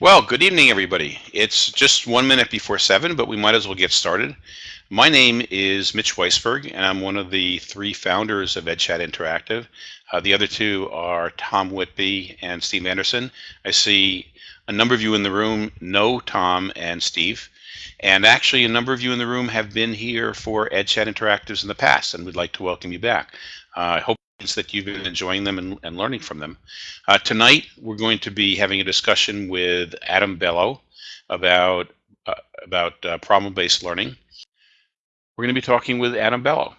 Well, good evening, everybody. It's just one minute before seven, but we might as well get started. My name is Mitch Weisburg, and I'm one of the three founders of EdChat Interactive. Uh, the other two are Tom Whitby and Steve Anderson. I see a number of you in the room know Tom and Steve, and actually a number of you in the room have been here for EdChat Interactives in the past, and we'd like to welcome you back. Uh, I hope that you've been enjoying them and, and learning from them. Uh, tonight, we're going to be having a discussion with Adam Bellow about, uh, about uh, problem-based learning. We're going to be talking with Adam Bellow.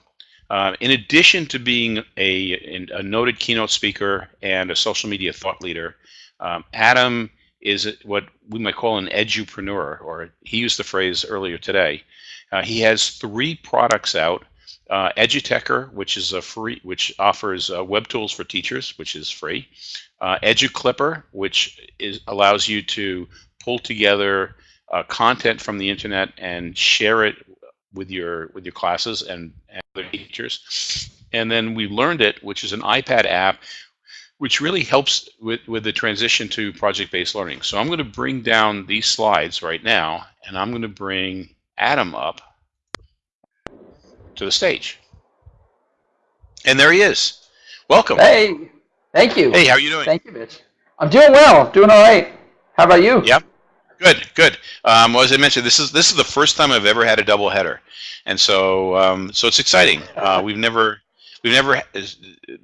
Uh, in addition to being a, a, noted keynote speaker and a social media thought leader, um, Adam is what we might call an edupreneur, or he used the phrase earlier today. Uh, he has three products out uh, Edutecher, which is a free, which offers uh, web tools for teachers, which is free. Uh, EduClipper, which is allows you to pull together uh, content from the internet and share it with your with your classes and, and other teachers. And then we learned it, which is an iPad app, which really helps with with the transition to project-based learning. So I'm going to bring down these slides right now, and I'm going to bring Adam up to the stage. And there he is. Welcome. Hey, thank you. Hey, how are you doing? Thank you, Mitch. I'm doing well, doing all right. How about you? Yeah, good, good. Um, well, as I mentioned, this is this is the first time I've ever had a double header, and so um, so it's exciting. Uh, we've never we've never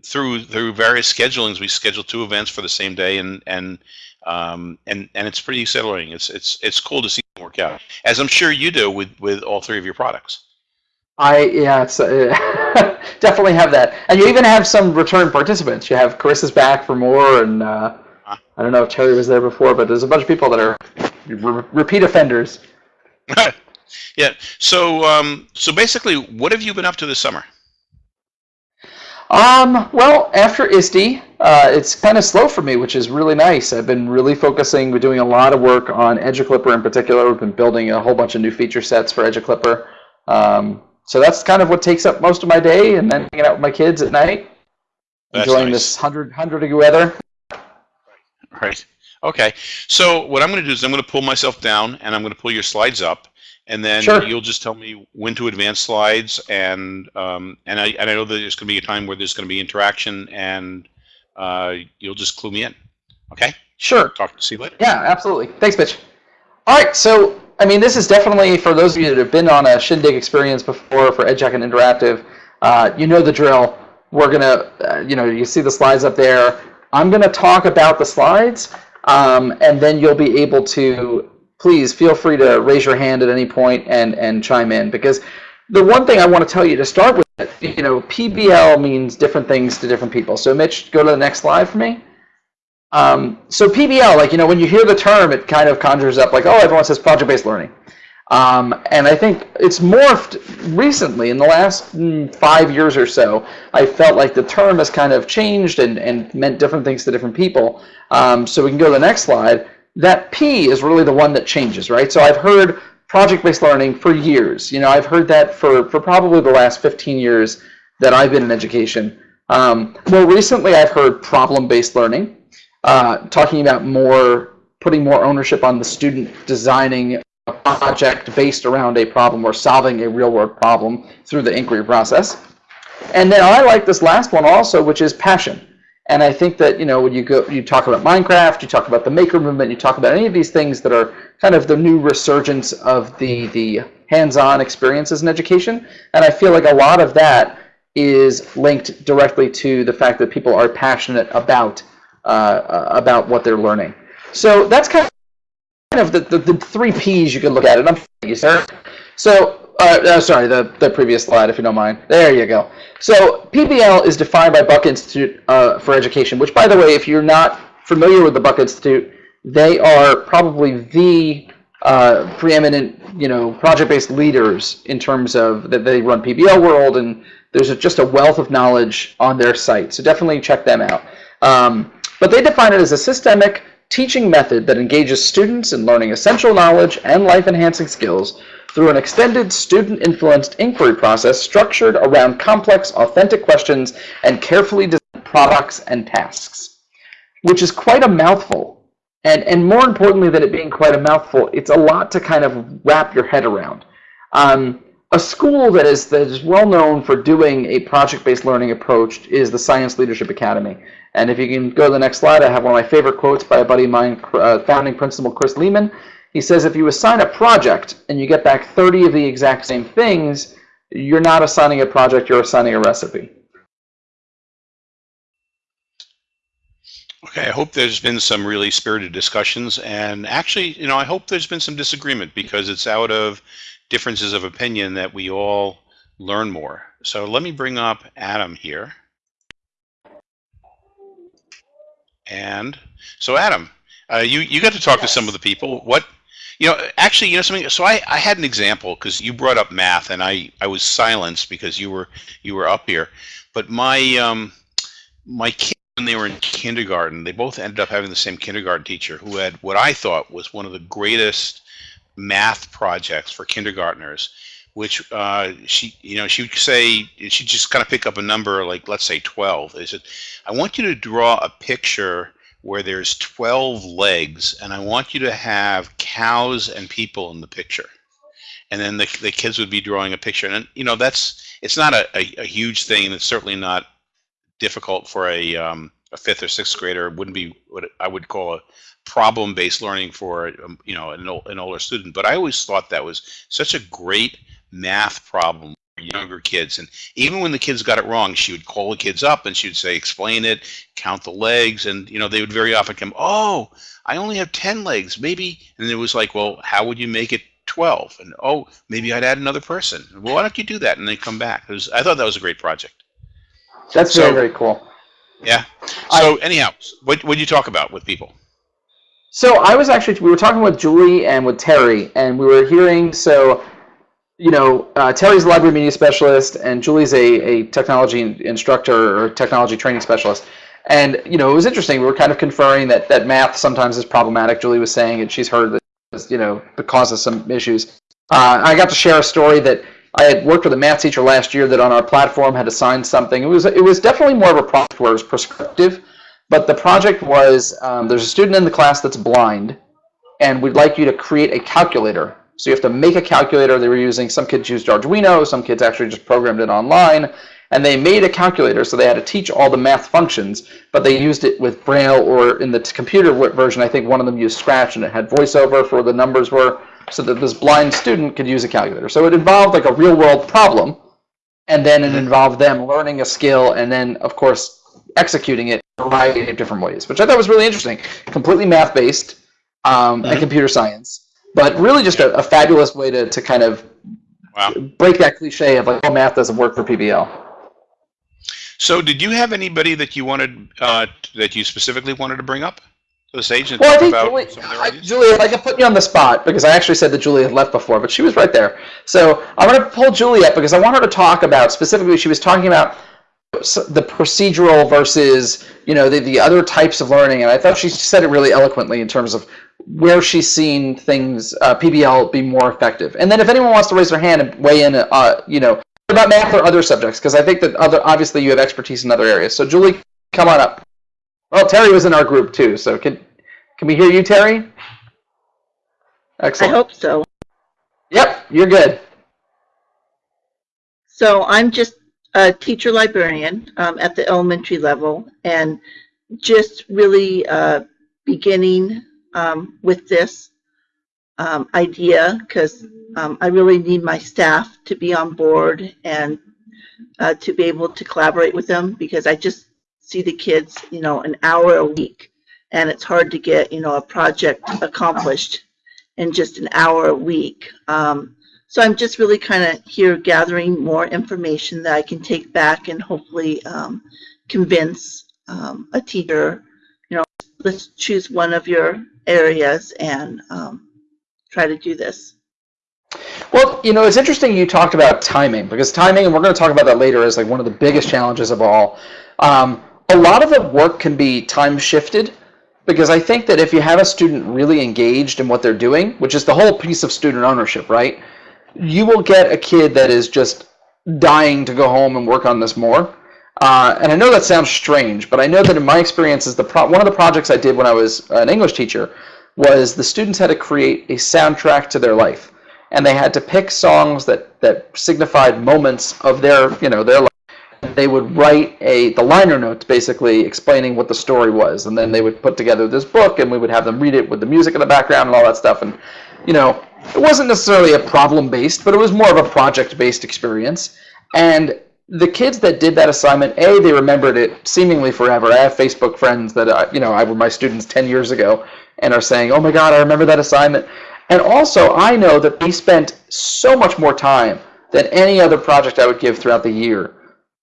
through through various schedulings we scheduled two events for the same day, and and um, and and it's pretty exhilarating. It's it's it's cool to see them work out, as I'm sure you do with with all three of your products. I yeah, it's, uh, definitely have that, and you even have some return participants. You have Carissa's back for more, and uh, I don't know if Terry was there before, but there's a bunch of people that are re repeat offenders. yeah. So um, so basically, what have you been up to this summer? Um, well, after ISTE, uh, it's kind of slow for me, which is really nice. I've been really focusing, we're doing a lot of work on EduClipper in particular. We've been building a whole bunch of new feature sets for EduClipper. Um, so that's kind of what takes up most of my day, and then hanging out with my kids at night, that's enjoying nice. this 100, 100 degree weather. Right. Okay. So what I'm going to do is I'm going to pull myself down, and I'm going to pull your slides up, and then sure. you'll just tell me when to advance slides, and um, and I and I know that there's going to be a time where there's going to be interaction, and uh, you'll just clue me in. Okay. Sure. Talk to see you later. Yeah, absolutely. Thanks, Mitch. All right. So I mean, this is definitely for those of you that have been on a Shindig experience before for EdChat and Interactive. Uh, you know the drill. We're gonna, uh, you know, you see the slides up there. I'm gonna talk about the slides, um, and then you'll be able to. Please feel free to raise your hand at any point and and chime in because the one thing I want to tell you to start with, you know, PBL means different things to different people. So Mitch, go to the next slide for me. Um, so PBL, like, you know, when you hear the term, it kind of conjures up like, oh, everyone says project-based learning. Um, and I think it's morphed recently in the last mm, five years or so. I felt like the term has kind of changed and, and meant different things to different people. Um, so we can go to the next slide. That P is really the one that changes, right? So I've heard project-based learning for years. You know, I've heard that for, for probably the last 15 years that I've been in education. Um, more recently, I've heard problem-based learning uh, talking about more, putting more ownership on the student designing a project based around a problem or solving a real world problem through the inquiry process. And then I like this last one also, which is passion. And I think that, you know, when you go, you talk about Minecraft, you talk about the maker movement, you talk about any of these things that are kind of the new resurgence of the, the hands-on experiences in education. And I feel like a lot of that is linked directly to the fact that people are passionate about uh, about what they're learning. So that's kind of the, the, the three P's you can look at it. I'm you, sir. So, uh, uh, sorry, the, the previous slide, if you don't mind. There you go. So PBL is defined by Buck Institute uh, for Education, which, by the way, if you're not familiar with the Buck Institute, they are probably the uh, preeminent, you know, project-based leaders in terms of that they run PBL World, and there's a, just a wealth of knowledge on their site. So definitely check them out. Um, but they define it as a systemic teaching method that engages students in learning essential knowledge and life-enhancing skills through an extended student-influenced inquiry process structured around complex, authentic questions and carefully designed products and tasks, which is quite a mouthful. And, and more importantly than it being quite a mouthful, it's a lot to kind of wrap your head around. Um, a school that is, that is well known for doing a project-based learning approach is the Science Leadership Academy. And if you can go to the next slide, I have one of my favorite quotes by a buddy of mine, uh, founding principal Chris Lehmann. He says, if you assign a project and you get back 30 of the exact same things, you're not assigning a project, you're assigning a recipe. Okay, I hope there's been some really spirited discussions, and actually, you know, I hope there's been some disagreement because it's out of differences of opinion that we all learn more. So let me bring up Adam here. And so Adam, uh, you, you got to talk yes. to some of the people. What, you know, actually, you know something, so I, I had an example because you brought up math and I, I was silenced because you were, you were up here. But my, um, my kids, when they were in kindergarten, they both ended up having the same kindergarten teacher who had what I thought was one of the greatest math projects for kindergartners, which uh, she, you know, she would say, she'd just kind of pick up a number like, let's say 12. They said, I want you to draw a picture where there's 12 legs, and I want you to have cows and people in the picture. And then the, the kids would be drawing a picture. And, you know, that's, it's not a, a, a huge thing. It's certainly not difficult for a, um, a fifth or sixth grader. It wouldn't be what I would call a, problem-based learning for um, you know an, an older student. But I always thought that was such a great math problem for younger kids. And even when the kids got it wrong, she would call the kids up and she would say, explain it, count the legs, and you know they would very often come, oh, I only have 10 legs, maybe. And it was like, well, how would you make it 12? And oh, maybe I'd add another person. Well, why don't you do that? And they come back. Was, I thought that was a great project. That's so, very, very cool. Yeah. So I, anyhow, what what you talk about with people? So I was actually, we were talking with Julie and with Terry, and we were hearing, so, you know, uh, Terry's a library media specialist, and Julie's a, a technology instructor or technology training specialist. And, you know, it was interesting. We were kind of conferring that, that math sometimes is problematic, Julie was saying, and she's heard that, you know, it causes some issues. Uh, I got to share a story that I had worked with a math teacher last year that on our platform had assigned something. It was, it was definitely more of a project where it was prescriptive but the project was, um, there's a student in the class that's blind, and we'd like you to create a calculator. So you have to make a calculator. They were using, some kids used Arduino, some kids actually just programmed it online, and they made a calculator, so they had to teach all the math functions, but they used it with Braille, or in the computer version, I think one of them used Scratch, and it had voiceover for the numbers were, so that this blind student could use a calculator. So it involved like a real-world problem, and then it involved them learning a skill, and then, of course, executing it in a variety of different ways, which I thought was really interesting. Completely math-based um, mm-hmm. and computer science, but really just a, a, fabulous way to, to kind of wow. break that cliche of like, oh, math doesn't work for PBL. So did you have anybody that you wanted, uh, that you specifically wanted to bring up? to the stage and well, talk I think about Julie, I, Julia, if I could put you on the spot, because I actually said that Julie had left before, but she was right there. So I'm going to pull Julie up because I want her to talk about, specifically, she was talking about the procedural versus you know the, the other types of learning and I thought she said it really eloquently in terms of where she's seen things uh, PBL be more effective. And then if anyone wants to raise their hand and weigh in uh, you know about math or other subjects because I think that other obviously you have expertise in other areas. So Julie come on up. Well Terry was in our group too so can can we hear you Terry? Excellent. I hope so. Yep you're good. So I'm just a teacher librarian um, at the elementary level and just really uh, beginning um, with this um, idea because um, I really need my staff to be on board and uh, to be able to collaborate with them because I just see the kids, you know, an hour a week and it's hard to get, you know, a project accomplished in just an hour a week. Um, so I'm just really kind of here gathering more information that I can take back and hopefully um, convince um, a teacher, you know, let's choose one of your areas and um, try to do this. Well, you know, it's interesting you talked about timing because timing, and we're going to talk about that later, is like one of the biggest challenges of all. Um, a lot of the work can be time shifted because I think that if you have a student really engaged in what they're doing, which is the whole piece of student ownership, right? you will get a kid that is just dying to go home and work on this more. Uh, and I know that sounds strange, but I know that in my experiences, the one of the projects I did when I was an English teacher was the students had to create a soundtrack to their life, and they had to pick songs that that signified moments of their you know their life. And they would write a the liner notes basically explaining what the story was, and then they would put together this book, and we would have them read it with the music in the background and all that stuff. And you know, it wasn't necessarily a problem based, but it was more of a project based experience. And the kids that did that assignment, a they remembered it seemingly forever. I have Facebook friends that uh, you know I were my students ten years ago and are saying, "Oh my God, I remember that assignment." And also, I know that they spent so much more time than any other project I would give throughout the year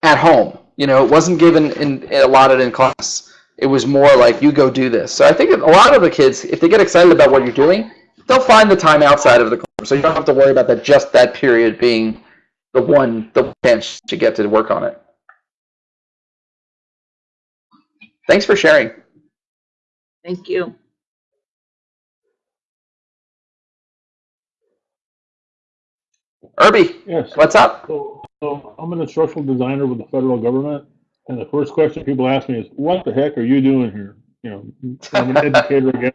at home. You know, it wasn't given in allotted in class. It was more like you go do this. So I think a lot of the kids, if they get excited about what you're doing, they'll find the time outside of the classroom. So you don't have to worry about that just that period being the one the chance to get to work on it. Thanks for sharing. Thank you. Irby, Yes. what's up? So, so I'm an instructional designer with the federal government, and the first question people ask me is, "What the heck are you doing here?" You know, I'm an educator again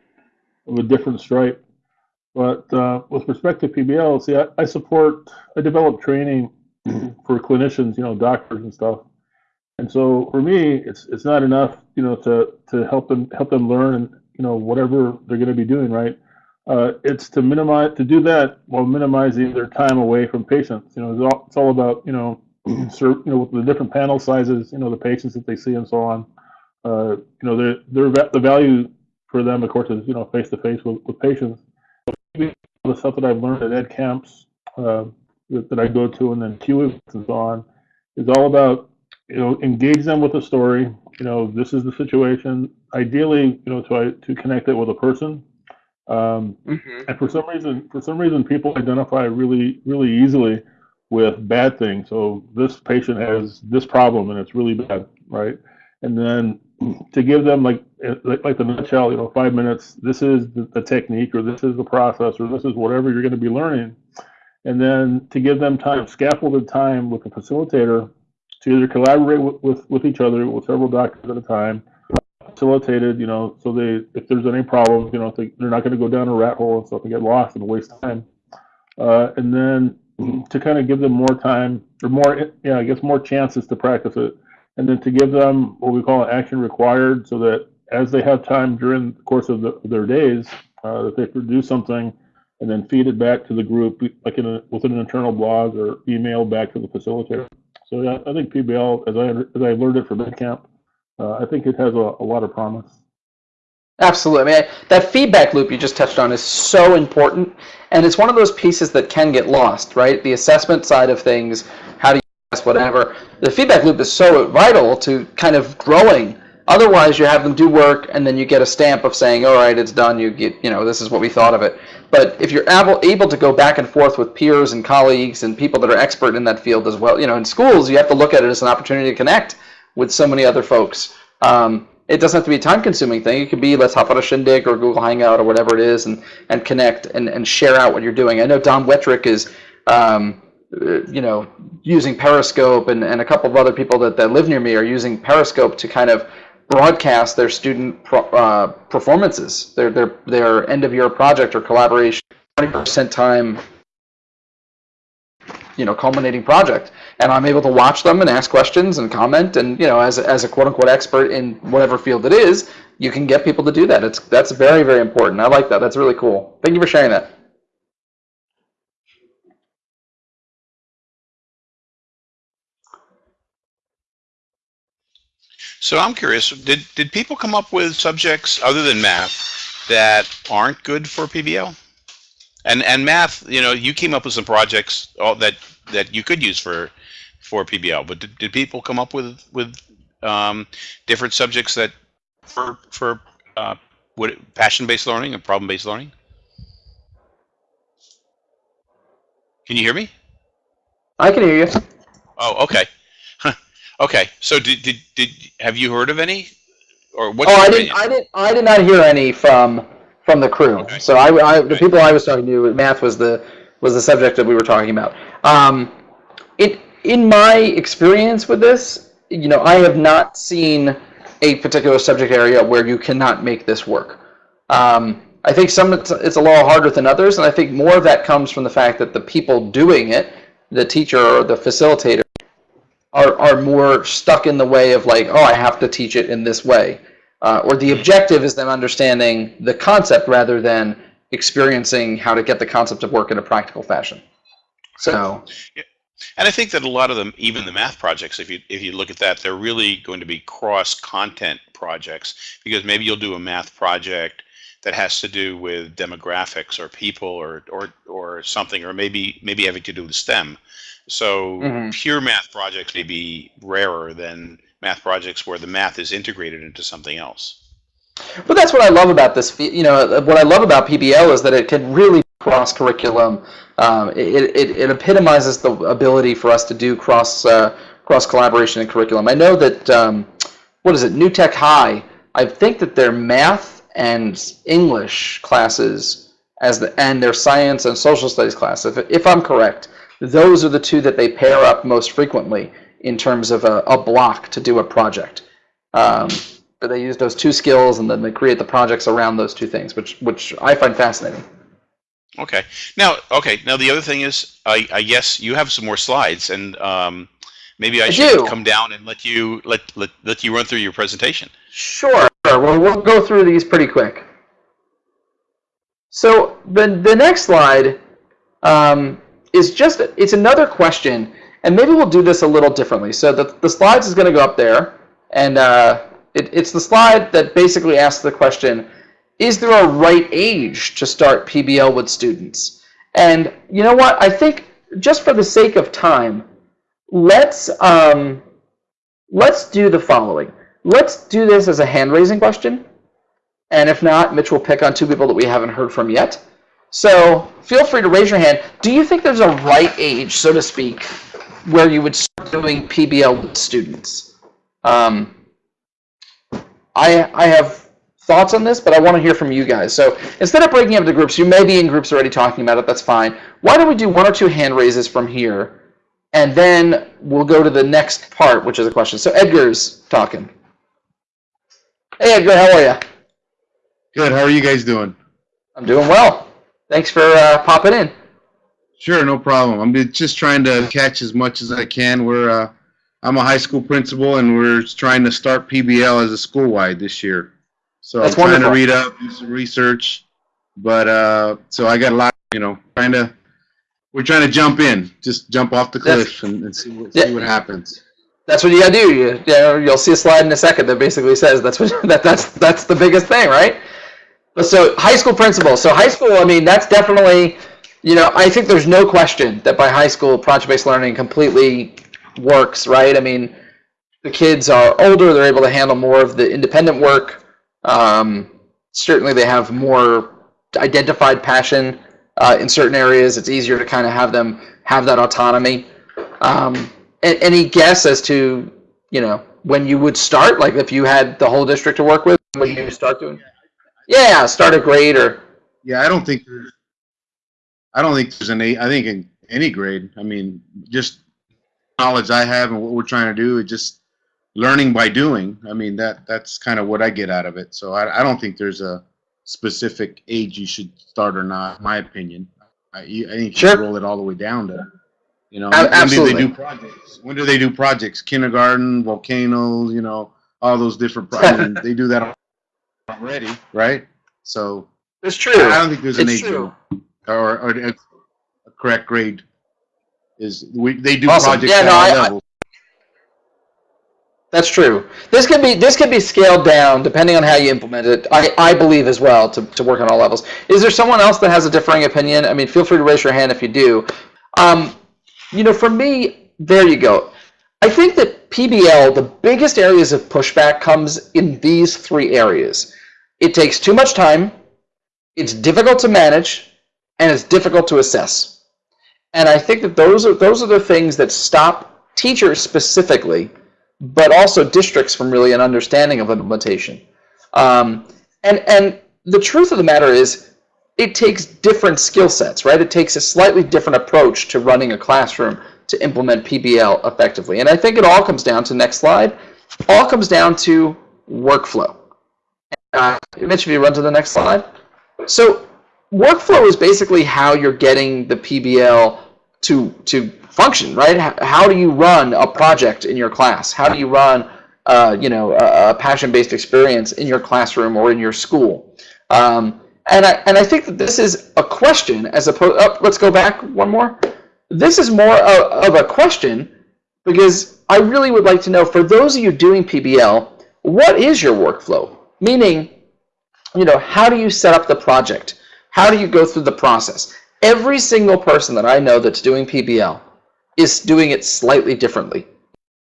of a different stripe. But uh, with respect to PBL, see, I, I support, I develop training for clinicians, you know, doctors and stuff. And so for me, it's it's not enough, you know, to to help them help them learn and you know whatever they're going to be doing, right? Uh, it's to minimize to do that while minimizing their time away from patients. You know, it's all, it's all about you know, you know, with the different panel sizes, you know, the patients that they see and so on. Uh, you know, their the value for them, of course, is you know face to face with patients. The stuff that I've learned at ed camps uh, that, that I go to and then Q so on is all about you know engage them with a story. You know, this is the situation. Ideally, you know, to to connect it with a person. Um, and for some reason, for some reason, people identify really, really easily with bad things. So this patient has this problem, and it's really bad, right? And then to give them like, like, like the nutshell, you know, five minutes. This is the, technique, or this is the process, or this is whatever you're going to be learning. And then to give them time, scaffolded time with the facilitator to either collaborate with, with, with each other with several doctors at a time, facilitated, you know, so they, if there's any problems, you know, they, they're not going to go down a rat hole and stuff and get lost and waste time. Uh, and then to kind of give them more time or more, yeah, I guess more chances to practice it. And then to give them what we call an action required so that as they have time during the course of the, their days, uh, that they produce something and then feed it back to the group, like in a, within an internal blog or email back to the facilitator. So yeah, I think PBL, as I, as I learned it from EdCamp, uh, I think it has a, a lot of promise. Absolutely. I mean, that feedback loop you just touched on is so important, and it's one of those pieces that can get lost, right? The assessment side of things, whatever. The feedback loop is so vital to kind of growing. Otherwise, you have them do work, and then you get a stamp of saying, "All right, it's done." You get, you know, this is what we thought of it. But if you're able able to go back and forth with peers and colleagues and people that are expert in that field as well, you know, in schools, you have to look at it as an opportunity to connect with so many other folks. Um, it doesn't have to be a time-consuming thing. It could be let's hop on a Shindig or Google Hangout or whatever it is, and and connect and, and share out what you're doing. I know Don Wettrick is, um, uh, you know, using Periscope, and, and a couple of other people that, that live near me are using Periscope to kind of broadcast their student pro, uh, performances, their their their end-of-year project or collaboration, 20% time you know culminating project. And i'm able to watch them and ask questions and comment and you know as, as a quote unquote expert in whatever field it is you can get people to do that. It's that's very very important. I like that. That's really cool. Thank you for sharing that So I'm curious, did, did people come up with subjects other than math that aren't good for PBL? And and math, you know, you came up with some projects all that that you could use for for PBL, but did, did people come up with with um, different subjects that for for uh, passion-based learning and problem-based learning? Can you hear me? i can hear you Oh, okay. Okay. So did, did did have you heard of any, or what? oh i didn't i didn't i did not hear any from from the crew Okay. so I, I the people i was talking to math was the was the subject that we were talking about um, it in my experience with this you know, I have not seen a particular subject area where you cannot make this work. Um, I think some it's, it's a little harder than others, and I think more of that comes from the fact that the people doing it, the teacher or the facilitator, are, are more stuck in the way of like, oh, I have to teach it in this way. Uh, or the objective is them understanding the concept rather than experiencing how to get the concept of work in a practical fashion. So, Yeah. And I think that a lot of them, even the math projects, if you if you look at that, they're really going to be cross content projects because maybe you'll do a math project that has to do with demographics or people or or or something, or maybe maybe having to do with STEM. So Mhm. pure math projects may be rarer than math projects where the math is integrated into something else. but that's what I love about this. You know, what I love about PBL is that it can really cross curriculum. Um, it, it, it epitomizes the ability for us to do cross uh, cross collaboration and curriculum. I know that um, what is it, New Tech High? I think that their math and English classes as the and their science and social studies class, if, if I'm correct, those are the two that they pair up most frequently in terms of a, a block to do a project. Um, but they use those two skills and then they create the projects around those two things, which which I find fascinating. Okay. Now, okay. Now the other thing is, I, I guess you have some more slides, and um, maybe I, I should do. come down and let you let, let let you run through your presentation. Sure. Well, we'll go through these pretty quick. So the the next slide um, is just it's another question, and maybe we'll do this a little differently. So the the slides is going to go up there, and uh, it, it's the slide that basically asks the question: Is there a right age to start PBL with students? And you know what? I think just for the sake of time, let's um, let's do the following. Let's do this as a hand raising question. And if not, Mitch will pick on two people that we haven't heard from yet. So feel free to raise your hand. Do you think there's a right age, so to speak, where you would start doing PBL with students? Um, I, I have thoughts on this, but I want to hear from you guys. So instead of breaking up into groups, you may be in groups already talking about it. That's fine. Why don't we do one or two hand raises from here, and then we'll go to the next part, which is a question. So Edgar's talking. Hey Edgar, how are you? Good. How are you guys doing? I'm doing well. Thanks for uh, popping in. Sure, no problem. I'm just trying to catch as much as I can. We're uh, I'm a high school principal, and we're trying to start PBL as a school wide this year. So That's I'm trying wonderful. to read up, do some research, but uh, so I got a lot. You know, trying to we're trying to jump in, just jump off the cliff and, and see what Yeah. see what happens. That's what you gotta do. You, you know, you'll see a slide in a second that basically says that's what that that's that's the biggest thing, right? So high school principal. So high school, I mean, that's definitely, you know, I think there's no question that by high school, project-based learning completely works, right? I mean, the kids are older; they're able to handle more of the independent work. Um, certainly, they have more identified passion uh, in certain areas. It's easier to kind of have them have that autonomy. Um, any guess as to you know when you would start? Like if you had the whole district to work with, when you start doing? Yeah, start a grade or Yeah, I don't think there's. I don't think there's an eight. I think in any grade. I mean, just knowledge I have and what we're trying to do is just learning by doing. I mean, that that's kind of what I get out of it. So I, I don't think there's a specific age you should start or not. My opinion. I, you- I think you Sure. should roll it all the way down to. You know, A- when do absolutely. they do projects? When do they do projects? Kindergarten, volcanoes, you know, all those different. Pro- I mean, they do that already, right? So it's true. I don't think there's an It's age or, or a, a correct grade. Is we they do Awesome. projects Yeah, at no, all I- I- levels. That's true. This can be this can be scaled down depending on how you implement it. I, I believe as well to, to work on all levels. Is there someone else that has a differing opinion? I mean, feel free to raise your hand if you do. Um, you know, for me, there you go. I think that PBL, the biggest areas of pushback comes in these three areas. It takes too much time, it's difficult to manage, and it's difficult to assess. And I think that those are those are the things that stop teachers specifically but also districts from really an understanding of implementation. Um, and and the truth of the matter is, it takes different skill sets, right? It takes a slightly different approach to running a classroom to implement PBL effectively. And I think it all comes down to next slide. All comes down to workflow. Uh, Mitch, if you run to the next slide. So workflow is basically how you're getting the PBL to to function, right? How, how do you run a project in your class? How do you run, uh, you know, a, a passion-based experience in your classroom or in your school? Um, and I and I think that this is a question as opposed. Oh, let's go back one more. This is more of, of a question because I really would like to know for those of you doing PBL, what is your workflow? Meaning, you know, how do you set up the project? How do you go through the process? Every single person that I know that's doing PBL is doing it slightly differently.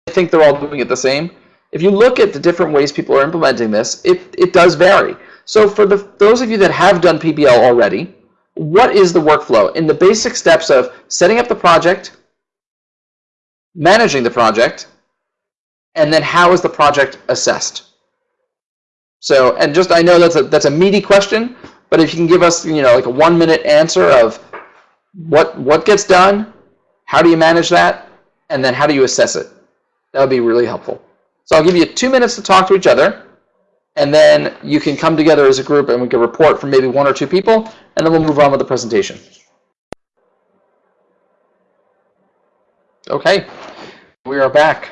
I think they're all doing it the same. If you look at the different ways people are implementing this, it, it does vary. So for the, those of you that have done PBL already, what is the workflow? In the basic steps of setting up the project, managing the project, and then how is the project assessed? So, and just I know that's a that's a meaty question, but if you can give us, you know, like a one minute answer of what what gets done, how do you manage that, and then how do you assess it? That would be really helpful. So I'll give you two minutes to talk to each other, and then you can come together as a group and we can report from maybe one or two people, and then we'll move on with the presentation. Okay, we are back.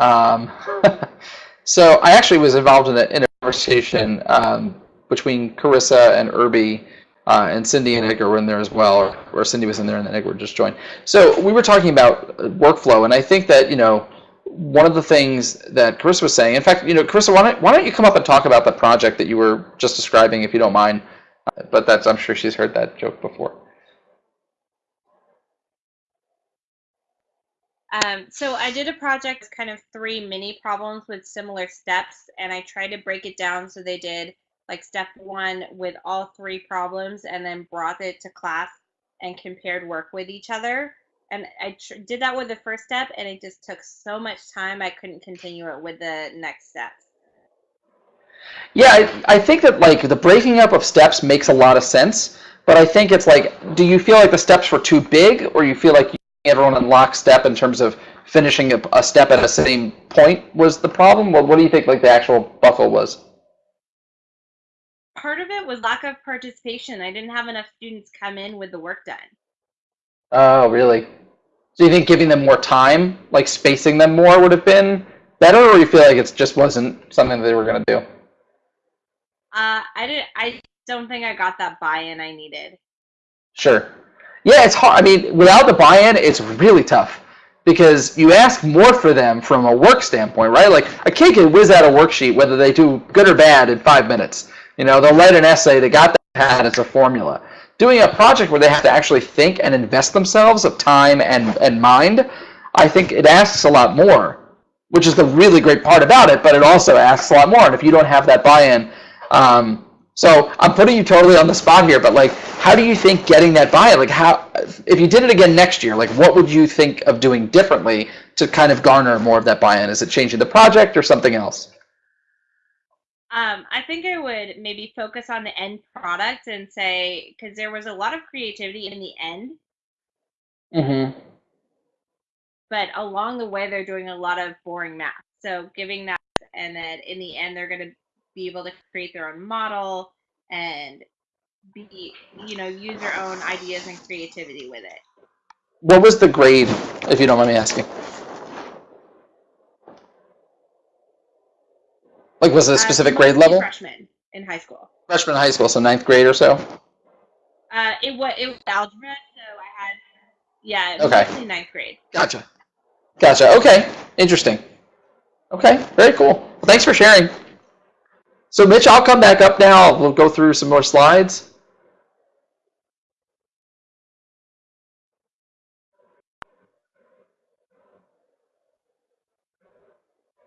Um, so I actually was involved in a, in a conversation um, between Carissa and Irby, uh, and Cindy and Edgar were in there as well, or, or Cindy was in there and then Edgar just joined. So we were talking about workflow, and I think that, you know, one of the things that Carissa was saying, in fact, you know, Carissa, why don't, why don't you come up and talk about the project that you were just describing, if you don't mind? Uh, but that's, I'm sure she's heard that joke before. Um, so I did a project, kind of three mini problems with similar steps, and I tried to break it down so they did like step one with all three problems, and then brought it to class and compared work with each other. And I did that with the first step, and it just took so much time I couldn't continue it with the next steps. Yeah, I, I think that like the breaking up of steps makes a lot of sense, but I think it's like, do you feel like the steps were too big, or you feel like you everyone in lockstep in terms of finishing a, a step at the same point was the problem? Well, what do you think like the actual buckle was? Part of it was lack of participation. I didn't have enough students come in with the work done. Oh, really? Do you think giving them more time, like spacing them more, would have been better, or you feel like it just wasn't something they were going to do? Uh, I didn't. I don't think I got that buy-in I needed. Sure. Yeah, it's hard. I mean, without the buy-in, it's really tough because you ask more for them from a work standpoint, right? Like a kid can whiz out a worksheet whether they do good or bad in five minutes. You know, they'll write an essay. They got that as a formula. Doing a project where they have to actually think and invest themselves of time and and mind, I think it asks a lot more, which is the really great part about it. But it also asks a lot more, and if you don't have that buy-in. Um, so I'm putting you totally on the spot here, but like, how do you think getting that buy-in, like how, if you did it again next year, like what would you think of doing differently to kind of garner more of that buy-in? Is it changing the project or something else? Um, I think I would maybe focus on the end product and say, because there was a lot of creativity in the end, Mm-hmm. but along the way they're doing a lot of boring math. So giving that, and then in the end they're going to be able to create their own model and be, you know, use their own ideas and creativity with it. What was the grade, if you don't mind me asking? Like, was it a Uh, specific mostly grade level? Freshman in high school. Freshman in high school, so ninth grade or so? Uh, it was it was algebra, so I had yeah, Okay. ninth grade. Gotcha. Gotcha. Okay. Interesting. Okay. Very cool. Well, thanks for sharing. So, Mitch, I'll come back up now. We'll go through some more slides.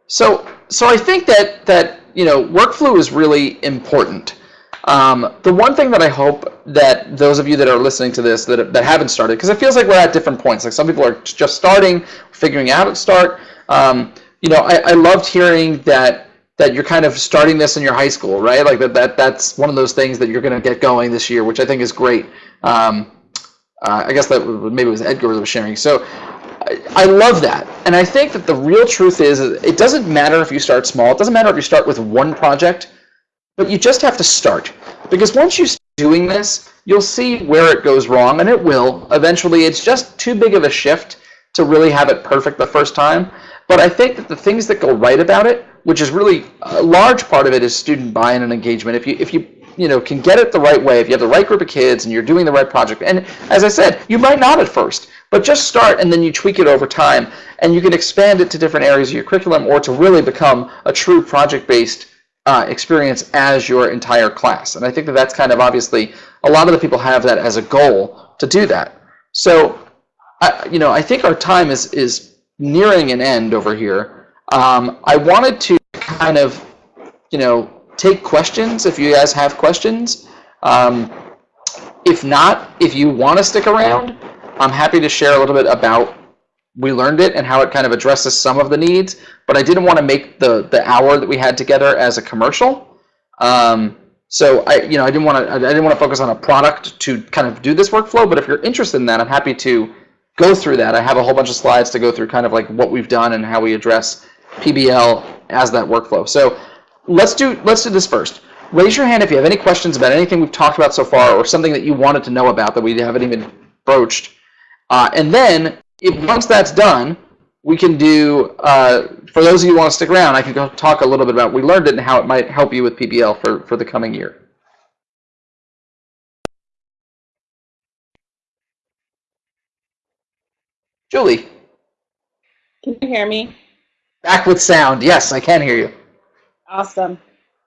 So, so I think that that you know workflow is really important. Um, the one thing that I hope that those of you that are listening to this that, that haven't started, because it feels like we're at different points. Like some people are just starting, figuring out how to start. Um, you know, I, I loved hearing that that you're kind of starting this in your high school, right? Like that, that that's one of those things that you're going to get going this year, which I think is great. Um, uh, I guess that maybe it was Edgar that was sharing. So I, I love that. And I think that the real truth is it doesn't matter if you start small. It doesn't matter if you start with one project, but you just have to start. Because once you start doing this, you'll see where it goes wrong, and it will. Eventually, it's just too big of a shift to really have it perfect the first time. But I think that the things that go right about it, which is really a large part of it, is student buy-in and engagement. If you if you you know can get it the right way, if you have the right group of kids and you're doing the right project, and as I said, you might not at first, but just start and then you tweak it over time, and you can expand it to different areas of your curriculum or to really become a true project-based uh, experience as your entire class. And I think that that's kind of obviously a lot of the people have that as a goal to do that. So, I, you know, I think our time is is nearing an end over here. Um, I wanted to kind of, you know, take questions if you guys have questions. Um, if not, if you want to stick around, I'm happy to share a little bit about we learned it and how it kind of addresses some of the needs. But I didn't want to make the the hour that we had together as a commercial. Um, so I, you know, I didn't want to I didn't want to focus on a product to kind of do this workflow. But if you're interested in that, I'm happy to go through that. I have a whole bunch of slides to go through kind of like what we've done and how we address PBL as that workflow. So let's do let's do this first. Raise your hand if you have any questions about anything we've talked about so far or something that you wanted to know about that we haven't even broached. Uh, and then if once that's done, we can do, uh, for those of you who want to stick around, I can go talk a little bit about we learned it and how it might help you with PBL for, for the coming year. Julie, Can you hear me? Back with sound. Yes, I can hear you. Awesome.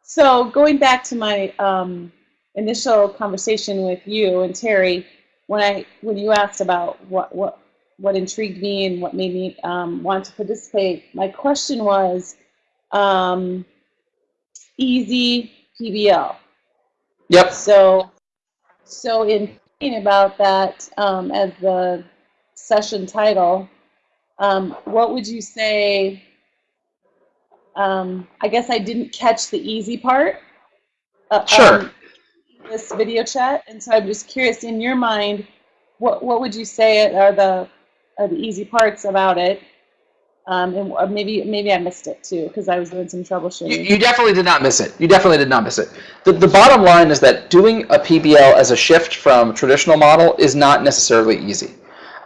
So going back to my um, initial conversation with you and Terry, when I when you asked about what what what intrigued me and what made me um, want to participate, my question was um, easy PBL. Yep. So so in thinking about that um, as the session title, um, what would you say? Um, I guess I didn't catch the easy part. Uh, Sure. um, this video chat, and so I'm just curious. In your mind, what what would you say are the are the easy parts about it? Um, and maybe maybe I missed it too because I was doing some You, troubleshooting. you definitely did not miss it. You definitely did not miss it. The, the bottom line is that doing a PBL as a shift from traditional model is not necessarily easy.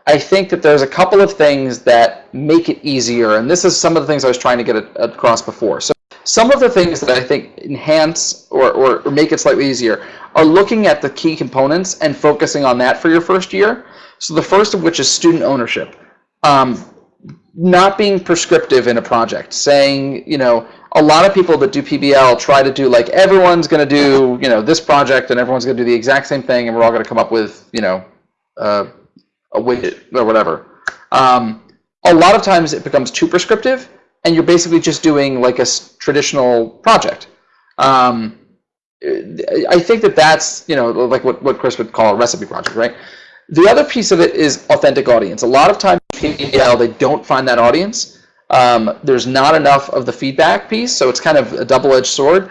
I think that there's a couple of things that make it easier, and this is some of the things I was trying to get across before. So some of the things that I think enhance or, or, or make it slightly easier are looking at the key components and focusing on that for your first year. So the first of which is student ownership. Um, not being prescriptive in a project, saying, you know, a lot of people that do PBL try to do like everyone's going to do, you know, this project and everyone's going to do the exact same thing and we're all going to come up with, you know, uh, a widget or whatever. Um, a lot of times it becomes too prescriptive and you're basically just doing like a traditional project. Um, I think that that's, you know, like what, what Chris would call a recipe project, right? The other piece of it is authentic audience. A lot of times PBL, they don't find that audience. Um, there's not enough of the feedback piece, so it's kind of a double-edged sword.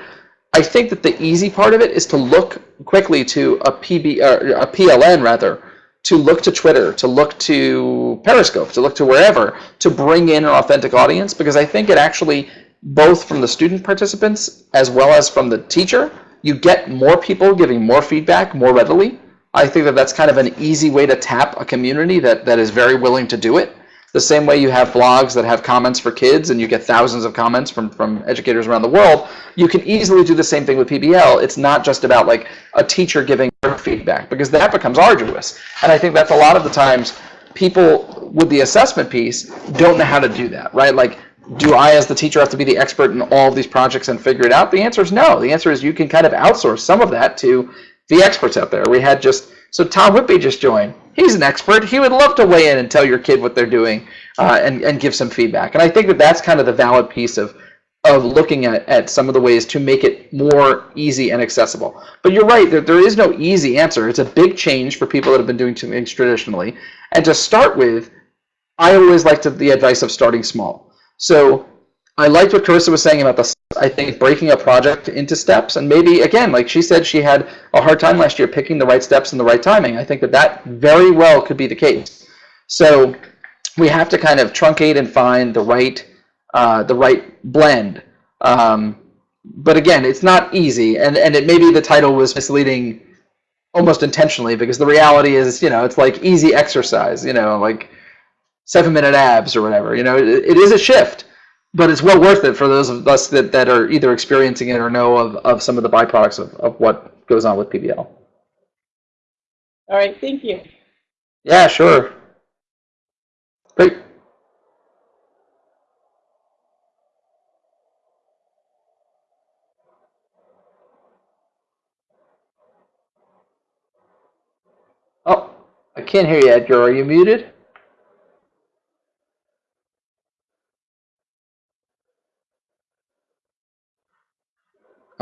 I think that the easy part of it is to look quickly to a PB, a PLN rather, to look to Twitter, to look to Periscope, to look to wherever, to bring in an authentic audience, because I think it actually, both from the student participants as well as from the teacher, you get more people giving more feedback more readily. I think that that's kind of an easy way to tap a community that, that is very willing to do it. The same way you have blogs that have comments for kids and you get thousands of comments from, from educators around the world, you can easily do the same thing with PBL. It's not just about like a teacher giving feedback because that becomes arduous. And I think that's a lot of the times people with the assessment piece don't know how to do that, right? Like, do I as the teacher have to be the expert in all of these projects and figure it out? The answer is no. The answer is you can kind of outsource some of that to the experts out there. We had just so Tom Whitby just joined. He's an expert. He would love to weigh in and tell your kid what they're doing uh, and and give some feedback. And I think that that's kind of the valid piece of of looking at, at some of the ways to make it more easy and accessible. But you're right, there, there is no easy answer. It's a big change for people that have been doing things traditionally. And to start with, I always like to, the advice of starting small. So I liked what Carissa was saying about the, I think, breaking a project into steps. And maybe, again, like she said, she had a hard time last year picking the right steps and the right timing. I think that that very well could be the case. So we have to kind of truncate and find the right uh, the right blend. Um, but again, it's not easy, and and it maybe the title was misleading almost intentionally because the reality is, you know, it's like easy exercise, you know, like seven minute abs or whatever. You know, it, it is a shift, but it's well worth it for those of us that, that are either experiencing it or know of, of some of the byproducts of, of what goes on with PBL. All right, thank you. Yeah, sure. Great. Oh, I can't hear you, Edgar. Are you muted?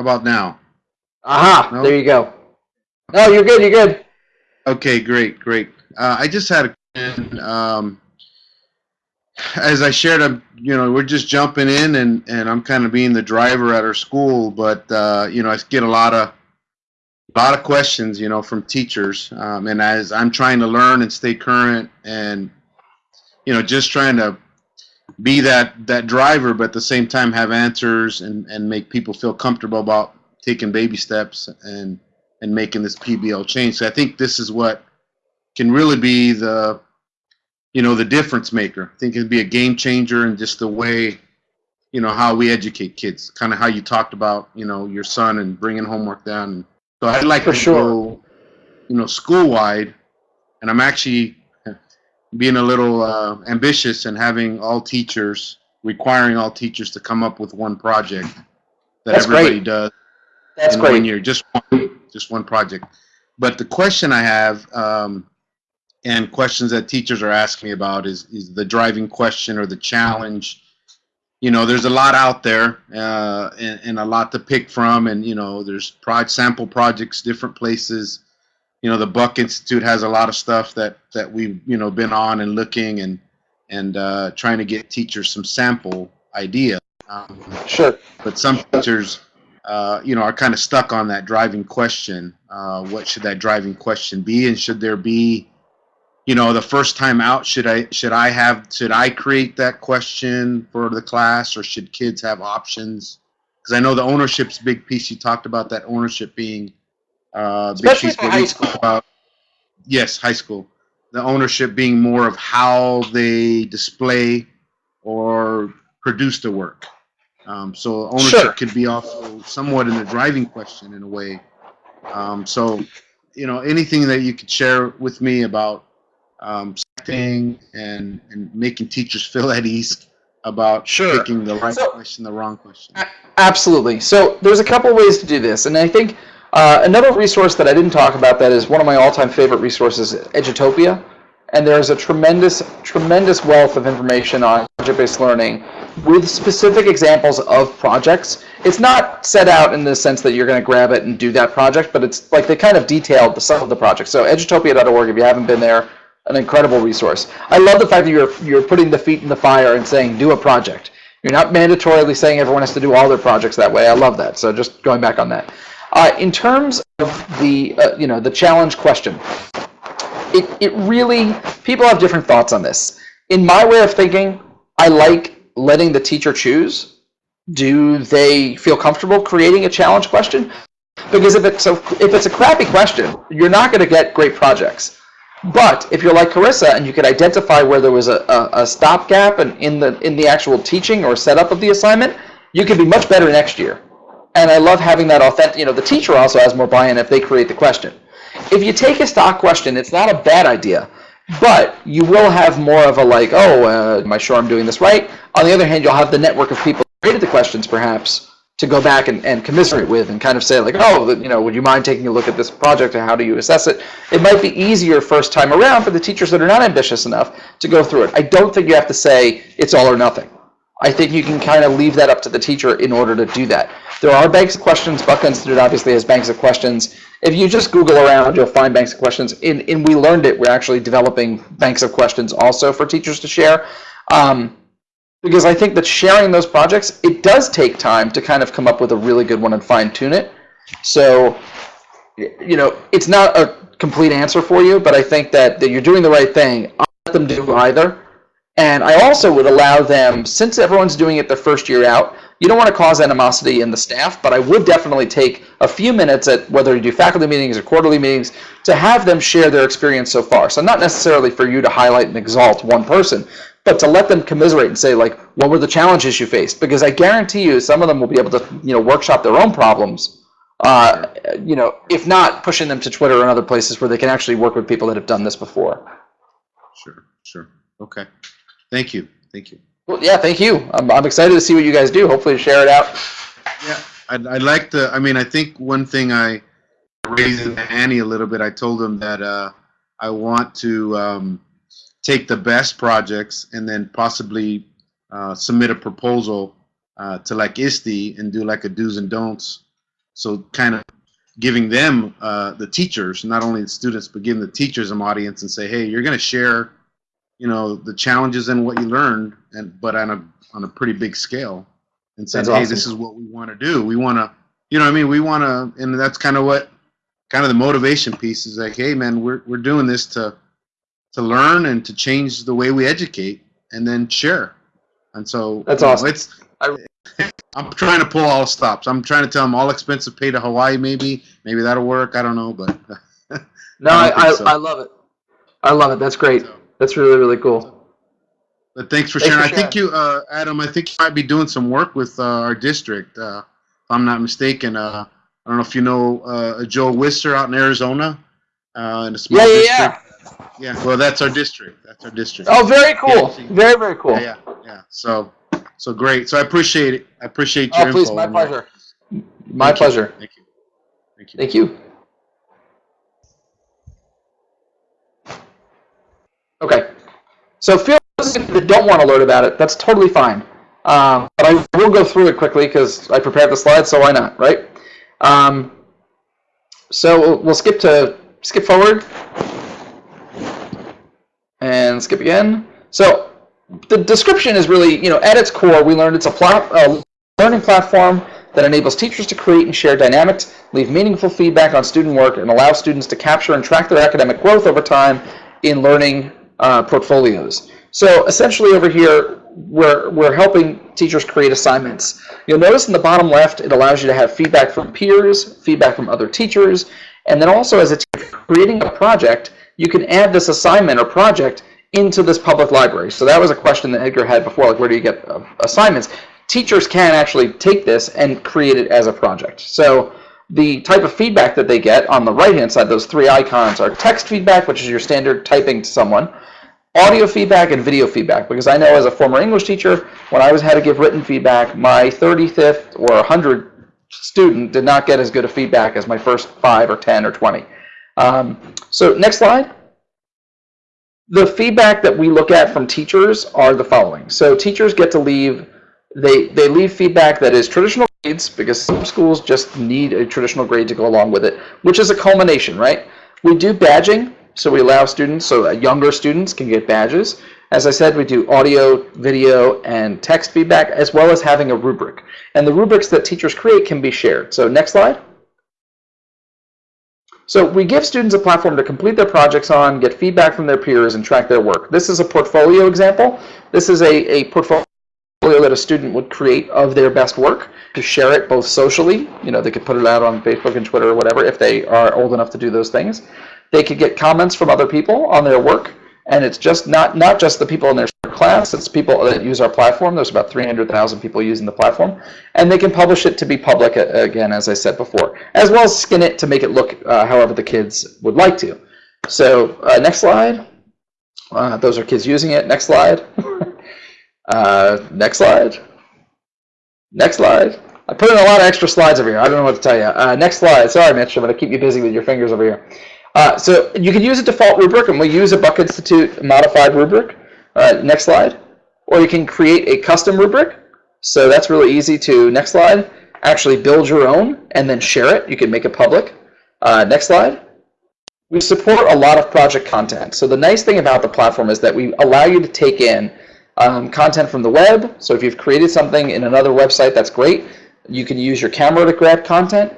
How about now? Aha, No. there you go. No, you're good, you're good. Okay, great, great. Uh, I just had a question. Um, as I shared, I'm, you know, we're just jumping in, and and I'm kind of being the driver at our school, but uh, you know, I get a lot of a lot of questions, you know, from teachers, um, and as I'm trying to learn and stay current, and you know, just trying to be that that driver, but at the same time have answers and and make people feel comfortable about taking baby steps and and making this PBL change. So I think this is what can really be the you know the difference maker. I think it'd be a game changer in just the way you know how we educate kids. Kind of how you talked about you know your son and bringing homework down. So I'd like For to sure. go you know school wide, and I'm actually being a little uh, ambitious and having all teachers requiring all teachers to come up with one project that That's everybody great. does That's in one great. year, just one, just one project. But the question I have, um, and questions that teachers are asking me about, is is the driving question or the challenge. You know, there's a lot out there, uh, and, and a lot to pick from, and you know, there's prod sample projects, different places. You know, the Buck Institute has a lot of stuff that that we've you know been on and looking and and uh, trying to get teachers some sample idea. Um, Sure. but some teachers, uh, you know, are kind of stuck on that driving question. Uh, what should that driving question be, and should there be, you know, the first time out? Should I should I have should I create that question for the class, or should kids have options? Because I know the ownership's a big piece. You talked about that ownership being uh, Especially for high school. About, yes, high school. The ownership being more of how they display or produce the work. Um, so ownership Sure. could be also somewhat in the driving question in a way. Um, so, you know, anything that you could share with me about um, setting and, and making teachers feel at ease about Sure. picking the right So- question, the wrong question. Absolutely. So there's a couple ways to do this, and I think uh, another resource that I didn't talk about that is one of my all-time favorite resources, Edutopia, and there's a tremendous, tremendous wealth of information on project-based learning with specific examples of projects. It's not set out in the sense that you're going to grab it and do that project, but it's like they kind of detailed the, some of the projects. So edutopia.org, if you haven't been there, an incredible resource. I love the fact that you're you're putting the feet in the fire and saying do a project. You're not mandatorily saying everyone has to do all their projects that way. I love that. So just going back on that. Uh, in terms of the uh, you know the challenge question, it it really people have different thoughts on this. In my way of thinking, I like letting the teacher choose. Do they feel comfortable creating a challenge question? Because if it's a, if it's a crappy question, you're not going to get great projects. But if you're like Carissa and you could identify where there was a, a, a stopgap in, in the in the actual teaching or setup of the assignment, you could be much better next year. And I love having that authentic. You know, the teacher also has more buy-in if they create the question. If you take a stock question, it's not a bad idea, but you will have more of a like, oh, uh, am I sure I'm doing this right? On the other hand, you'll have the network of people who created the questions, perhaps, to go back and, and commiserate with and kind of say like, oh, you know, would you mind taking a look at this project and how do you assess it? It might be easier first time around for the teachers that are not ambitious enough to go through it. I don't think you have to say it's all or nothing. I think you can kind of leave that up to the teacher in order to do that. There are banks of questions. Buck Institute obviously has banks of questions. If you just Google around, you'll find banks of questions. In, in We Learned It, we're actually developing banks of questions also for teachers to share. Um, because I think that sharing those projects, it does take time to kind of come up with a really good one and fine tune it. So, you know, it's not a complete answer for you, but I think that, that you're doing the right thing. I'll let them do either. And I also would allow them, since everyone's doing it their first year out, you don't want to cause animosity in the staff, but I would definitely take a few minutes at whether you do faculty meetings or quarterly meetings to have them share their experience so far. So not necessarily for you to highlight and exalt one person, but to let them commiserate and say like, what were the challenges you faced? Because I guarantee you, some of them will be able to, you know, workshop their own problems. Uh, you know, if not pushing them to Twitter and other places where they can actually work with people that have done this before. Sure, sure. Okay. Thank you. Thank you. Well, yeah, thank you. I'm, I'm excited to see what you guys do. Hopefully, share it out. Yeah, I'd, I'd like to, I mean, I think one thing I raised Annie a little bit, I told him that uh, I want to um, take the best projects and then possibly uh, submit a proposal uh, to like ISTE and do like a do's and don'ts. So kind of giving them, uh, the teachers, not only the students, but giving the teachers an audience and say, hey, you're going to share, you know, the challenges and what you learned, and but on a on a pretty big scale, and say, That's hey, awesome. this is what we want to do. We want to, you know, what I mean, we want to, and that's kind of what, kind of the motivation piece is like, hey, man, we're we're doing this to to learn and to change the way we educate, and then share. And so That's you know, awesome. It's I- I'm trying to pull all stops. I'm trying to tell them all expenses paid to Hawaii. Maybe, maybe that'll work. I don't know, but No, I I, so. I love it. I love it. That's great. That's really, really cool. but thanks for Thanks sharing. for I think you, uh, Adam, I think you might be doing some work with uh, our district. Uh, if I'm not mistaken. Uh, I don't know if you know uh, Joe Wisser out in Arizona, uh, in a small Yeah, yeah, yeah. district. Yeah. Well, that's our district. That's our district. Oh, very cool. Yeah. Very, very cool. Yeah, yeah, yeah. So, so great. So I appreciate it. I appreciate your Oh, please, my pleasure. My Thank you. pleasure. Thank you. Thank you. Thank you. Okay. So feel that don't want to learn about it, that's totally fine. Um, but I will go through it quickly because I prepared the slides, so why not, right? Um, so we'll, skip to skip forward and skip again. So the description is really, you know, at its core, we learned it's a, plat- a learning platform that enables teachers to create and share dynamics, leave meaningful feedback on student work, and allow students to capture and track their academic growth over time in learning uh, portfolios. So essentially over here, we're, we're helping teachers create assignments. You'll notice in the bottom left, it allows you to have feedback from peers, feedback from other teachers, and then also as a teacher creating a project, you can add this assignment or project into this public library. So that was a question that Edgar had before, like where do you get uh, assignments? Teachers can actually take this and create it as a project. So the type of feedback that they get on the right-hand side, those three icons, are text feedback, which is your standard typing to someone, audio feedback, and video feedback. Because I know as a former English teacher, when I was had to give written feedback, my 35th or 100th student did not get as good a feedback as my first 5 or 10 or 20. Um, so next slide. The feedback that we look at from teachers are the following. So teachers get to leave, they, they leave feedback that is traditional grades, because some schools just need a traditional grade to go along with it, which is a culmination, right? We do badging, so we allow students, so younger students can get badges. As I said, we do audio, video, and text feedback, as well as having a rubric. And the rubrics that teachers create can be shared. So next slide. So we give students a platform to complete their projects on, get feedback from their peers, and track their work. This is a portfolio example. This is a, a portfolio that a student would create of their best work to share it both socially, you know, they could put it out on Facebook and Twitter or whatever if they are old enough to do those things. They could get comments from other people on their work, and it's just not not just the people in their class, it's people that use our platform. There's about 300,000 people using the platform, and they can publish it to be public again, as I said before, as well as skin it to make it look uh, however the kids would like to. So uh, next slide. Uh, those are kids using it. Next slide. uh, next slide. Next slide. I put in a lot of extra slides over here. I don't know what to tell you. Uh, next slide. Sorry, Mitch. I'm going to keep you busy with your fingers over here. Uh, so you can use a default rubric, and we'll use a Buck Institute modified rubric. Uh, next slide. Or you can create a custom rubric. So that's really easy to, next slide, actually build your own and then share it. You can make it public. Uh, next slide. We support a lot of project content. So the nice thing about the platform is that we allow you to take in um, content from the web. So if you've created something in another website, that's great. You can use your camera to grab content.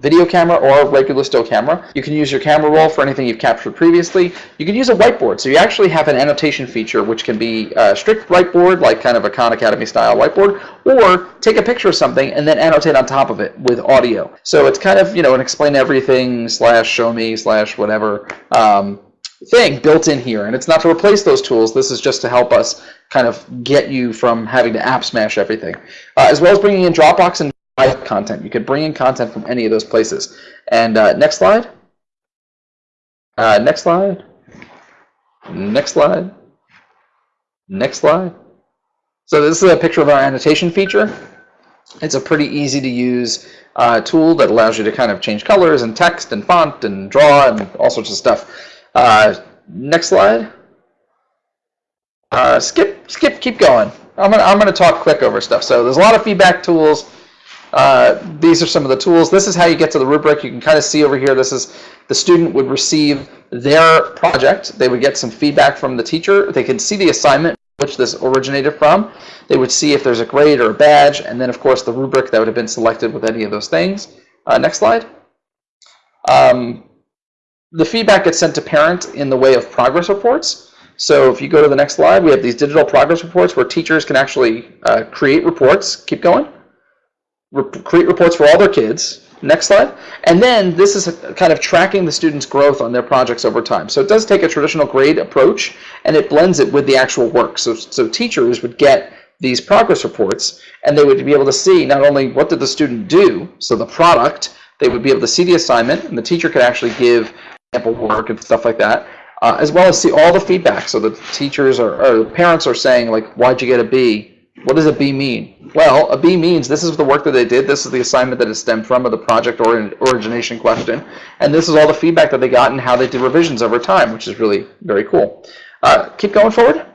Video camera or regular still camera. You can use your camera roll for anything you've captured previously. You can use a whiteboard. So you actually have an annotation feature which can be a strict whiteboard, like kind of a Khan Academy style whiteboard, or take a picture of something and then annotate on top of it with audio. So it's kind of, you know, an explain everything slash show me slash whatever um, thing built in here. And it's not to replace those tools. This is just to help us kind of get you from having to app smash everything. Uh, as well as bringing in Dropbox and content. You could bring in content from any of those places. And uh, next slide. Uh, next slide. Next slide. Next slide. So this is a picture of our annotation feature. It's a pretty easy to use uh, tool that allows you to kind of change colors and text and font and draw and all sorts of stuff. Uh, next slide. Uh, skip, skip, keep going. I'm gonna, I'm gonna talk quick over stuff. So there's a lot of feedback tools. Uh, these are some of the tools. This is how you get to the rubric. You can kind of see over here, this is the student would receive their project. They would get some feedback from the teacher. They can see the assignment which this originated from. They would see if there's a grade or a badge, and then of course the rubric that would have been selected with any of those things. Uh, next slide. Um, the feedback gets sent to parent in the way of progress reports. So if you go to the next slide, we have these digital progress reports where teachers can actually uh, create reports. Keep going rep create reports for all their kids. Next slide. And then this is kind of tracking the students' growth on their projects over time. So it does take a traditional grade approach and it blends it with the actual work. So, so teachers would get these progress reports and they would be able to see not only what did the student do, so the product, they would be able to see the assignment and the teacher could actually give sample work and stuff like that, uh, as well as see all the feedback. So the teachers or, or the parents are saying like, why'd you get a B? What does a B mean? Well, a B means this is the work that they did, this is the assignment that it stemmed from, or the project or origination question, and this is all the feedback that they got and how they did revisions over time, which is really very cool. Uh, keep going forward.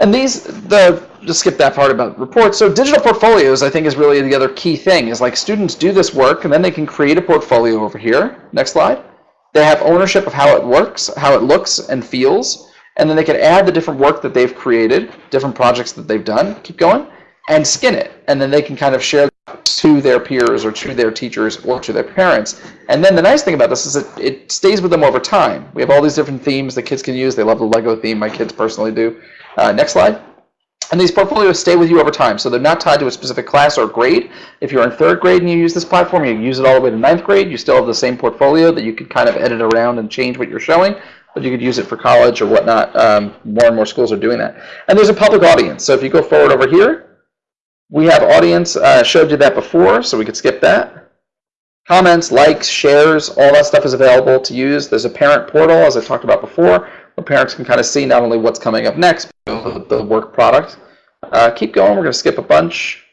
And these, the just skip that part about reports. So digital portfolios, I think, is really the other key thing. Is like students do this work, and then they can create a portfolio over here. Next slide. They have ownership of how it works, how it looks and feels and then they can add the different work that they've created, different projects that they've done, keep going, and skin it. And then they can kind of share to their peers or to their teachers or to their parents. And then the nice thing about this is that it stays with them over time. We have all these different themes that kids can use. They love the Lego theme. My kids personally do. Uh, next slide. And these portfolios stay with you over time, so they're not tied to a specific class or grade. If you're in third grade and you use this platform, you use it all the way to ninth grade, you still have the same portfolio that you could kind of edit around and change what you're showing but you could use it for college or whatnot. Um, more and more schools are doing that. And there's a public audience. So if you go forward over here, we have audience. Uh, showed you that before, so we could skip that. Comments, likes, shares, all that stuff is available to use. There's a parent portal, as I talked about before, where parents can kind of see not only what's coming up next, but the work product. Uh, keep going. We're going to skip a bunch.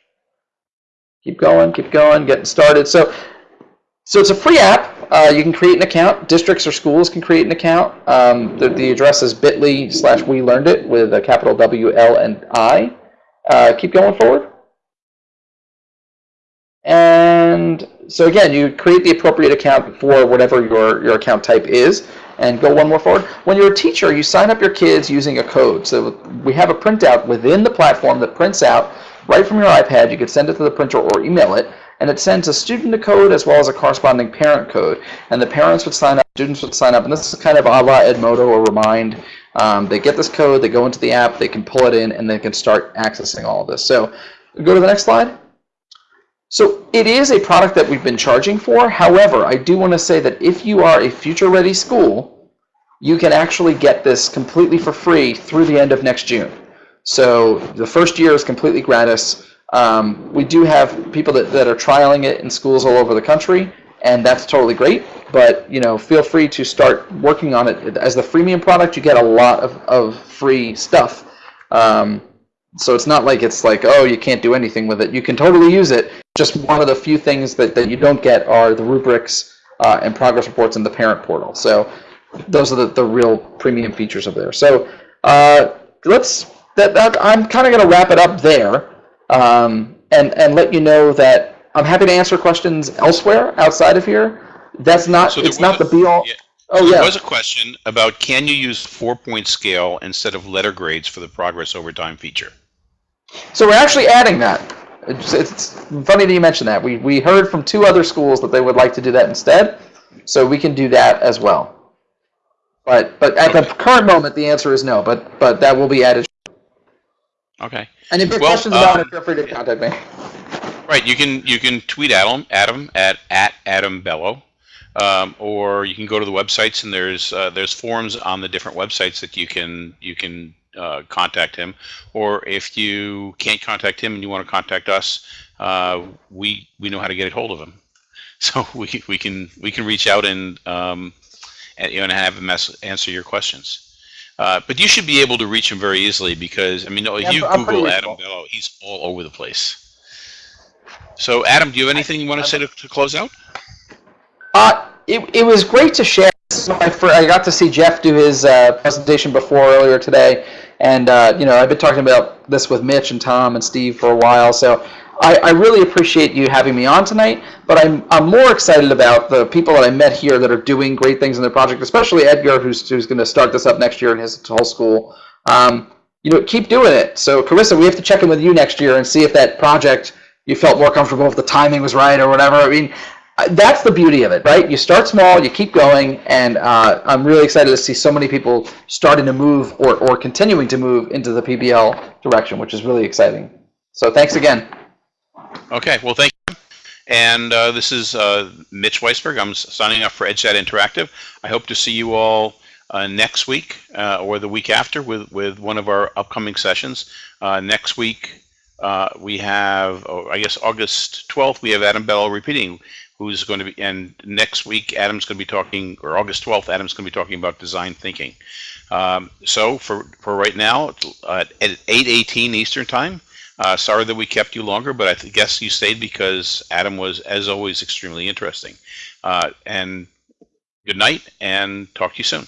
Keep going, keep going, getting started. So, so it's a free app. Uh, you can create an account. Districts or schools can create an account. Um, the, the address is bit.ly slash we learned it with a capital W, L, and I. Uh, keep going forward. And so again, you create the appropriate account for whatever your, your account type is. And go one more forward. When you're a teacher, you sign up your kids using a code. So we have a printout within the platform that prints out right from your iPad. You could send it to the printer or email it and it sends a student a code as well as a corresponding parent code. And the parents would sign up, students would sign up, and this is kind of a la Edmodo or Remind. Um, they get this code, they go into the app, they can pull it in, and they can start accessing all of this. So go to the next slide. So it is a product that we've been charging for. However, I do want to say that if you are a future-ready school, you can actually get this completely for free through the end of next June. So the first year is completely gratis. Um, we do have people that, that are trialing it in schools all over the country, and that's totally great. But you know, feel free to start working on it as the freemium product. You get a lot of, of free stuff. Um, so it's not like it's like, oh, you can't do anything with it. You can totally use it. Just one of the few things that, that you don't get are the rubrics uh, and progress reports in the parent portal. So those are the, the real premium features of there. So uh, let's that, that I'm kind of going to wrap it up there um, and, and let you know that I'm happy to answer questions elsewhere outside of here. That's not, So it's not the be all. yeah. Oh, So There yeah. was a question about can you use four-point scale instead of letter grades for the progress over time feature? So we're actually adding that. It's, it's funny that you mentioned that. We, we heard from two other schools that they would like to do that instead, so we can do that as well. But but at the current moment, the answer is no. But but that will be added. Okay. And if you have Well, questions about um, it, feel free to contact me. Right. You can you can tweet Adam Adam at at Adam Bellow, um, or you can go to the websites and there's uh, there's forums on the different websites that you can you can uh, contact him. Or if you can't contact him and you want to contact us, uh, we we know how to get a hold of him. So we we can we can reach out and um, and, you know, and have him answer your questions. Uh, but you should be able to reach him very easily because I mean, if Yeah, you I'm Google Adam. Bellow, he's all over the place. So, Adam, do you have anything you want to say to, to close out? Uh, it, it was great to share. This is my fir- I got to see Jeff do his uh, presentation before earlier today, and uh, you know I've been talking about this with Mitch and Tom and Steve for a while. So I, I really appreciate you having me on tonight. But I'm I'm more excited about the people that I met here that are doing great things in their project, especially Edgar, who's who's going to start this up next year in his whole school. Um, you know, keep doing it. So Carissa, we have to check in with you next year and see if that project you felt more comfortable if the timing was right or whatever. I mean, uh, that's the beauty of it, right? You start small, you keep going, and uh, I'm really excited to see so many people starting to move or, or continuing to move into the PBL direction, which is really exciting. So thanks again. Okay, well, thank you. And uh, this is uh, Mitch Weisburg. I'm signing off for EdChat Interactive. I hope to see you all uh, next week uh, or the week after with, with one of our upcoming sessions. Uh, next week, uh, we have, oh, I guess, August 12th, we have Adam Bell repeating, who's going to be, and next week, Adam's going to be talking, or August 12th, Adam's going to be talking about design thinking. Um, so for, for right now, at 8:18 Eastern Time, uh, sorry that we kept you longer, but I guess you stayed because Adam was, as always, extremely interesting. Uh, and good night, and talk to you soon.